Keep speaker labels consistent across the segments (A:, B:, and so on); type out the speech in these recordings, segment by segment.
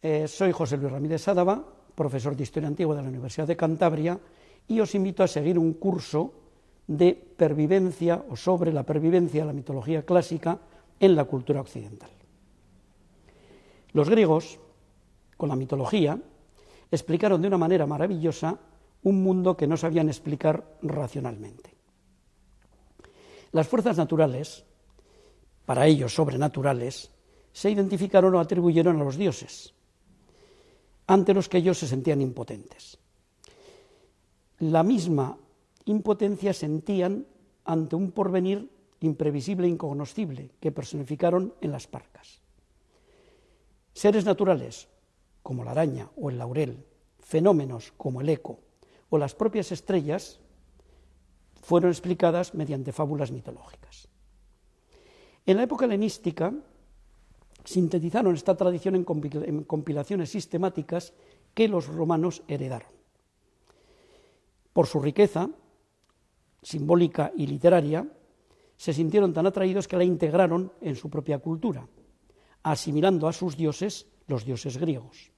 A: Eh, soy José Luis Ramírez Sádava, profesor de Historia Antigua de la Universidad de Cantabria, y os invito a seguir un curso de pervivencia o sobre la pervivencia de la mitología clásica en la cultura occidental. Los griegos, con la mitología, explicaron de una manera maravillosa un mundo que no sabían explicar racionalmente. Las fuerzas naturales, para ellos sobrenaturales, se identificaron o atribuyeron a los dioses, ante los que ellos se sentían impotentes. La misma impotencia sentían ante un porvenir imprevisible e incognoscible que personificaron en las parcas. Seres naturales, como la araña o el laurel, fenómenos como el eco o las propias estrellas, fueron explicadas mediante fábulas mitológicas. En la época helenística, sintetizaron esta tradición en compilaciones sistemáticas que los romanos heredaron. Por su riqueza simbólica y literaria, se sintieron tan atraídos que la integraron en su propia cultura, asimilando a sus dioses los dioses griegos.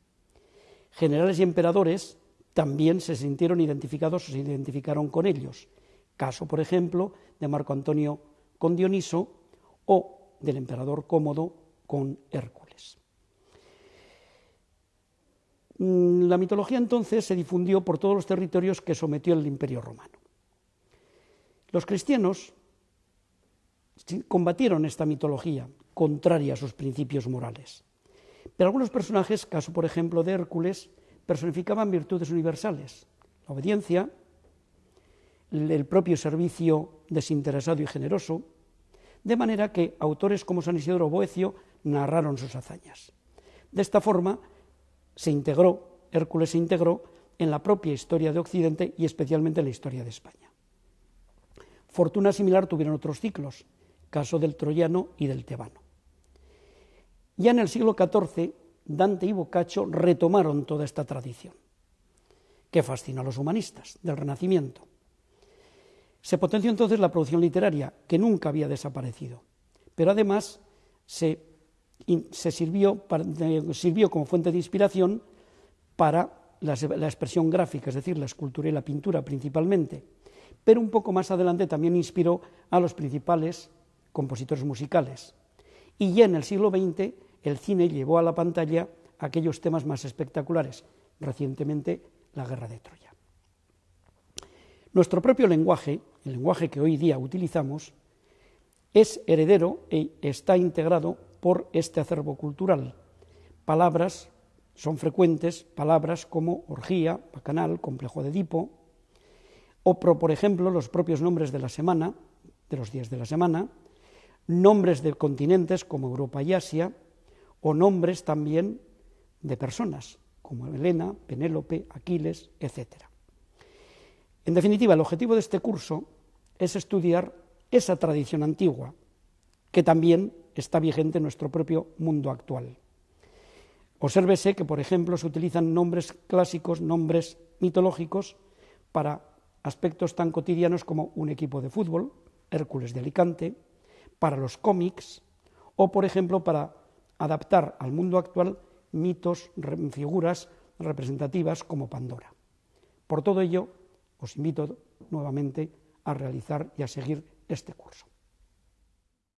A: Generales y emperadores también se sintieron identificados o se identificaron con ellos, caso, por ejemplo, de Marco Antonio con Dioniso o del emperador Cómodo con Hércules. Mm, la mitología entonces se difundió por todos los territorios que sometió el Imperio Romano. Los cristianos combatieron esta mitología contraria a sus principios morales. Pero algunos personajes, caso por ejemplo de Hércules, personificaban virtudes universales, la obediencia, el propio servicio desinteresado y generoso, de manera que autores como San Isidoro Boecio narraron sus hazañas. De esta forma se integró, Hércules se integró en la propia historia de Occidente y especialmente en la historia de España. Fortuna similar tuvieron otros ciclos, caso del troyano y del tebano. Ya en el siglo XIV, Dante y Boccaccio retomaron toda esta tradición, que fascinó a los humanistas del Renacimiento. Se potenció entonces la producción literaria, que nunca había desaparecido, pero además se se sirvió, como fuente de inspiración para la, expresión gráfica, es decir, la escultura y la pintura principalmente, pero un poco más adelante también inspiró a los principales compositores musicales. Y ya en el siglo XX el cine llevó a la pantalla aquellos temas más espectaculares, recientemente la guerra de Troya. Nuestro propio lenguaje, el lenguaje que hoy día utilizamos, es heredero e está integrado por este acervo cultural. Palabras son frecuentes, palabras como orgía, bacanal, complejo de Edipo, o por ejemplo los propios nombres de la semana, de los días de la semana, nombres de continentes como Europa y Asia, o nombres también de personas como Helena, Penélope, Aquiles, etc. En definitiva, el objetivo de este curso es estudiar esa tradición antigua, que también está vigente en nuestro propio mundo actual. Obsérvese que, por ejemplo, se utilizan nombres clásicos, nombres mitológicos, para aspectos tan cotidianos como un equipo de fútbol, Hércules de Alicante, para los cómics, o, por ejemplo, para adaptar al mundo actual mitos, figuras representativas como Pandora. Por todo ello, os invito nuevamente a realizar y a seguir este curso.